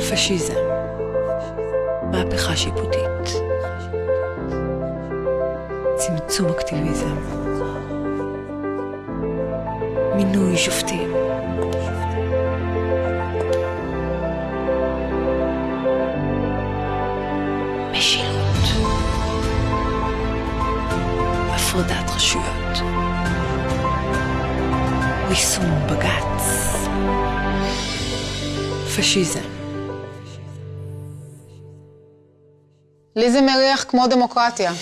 פשיזם, מהפכה שיפוטית, צמצום אקטיביזם, מינוי שופטים. משילות, הפרדת רשויות, ריסון בג"ץ, פשיזם. לי זה מריח כמו דמוקרטיה.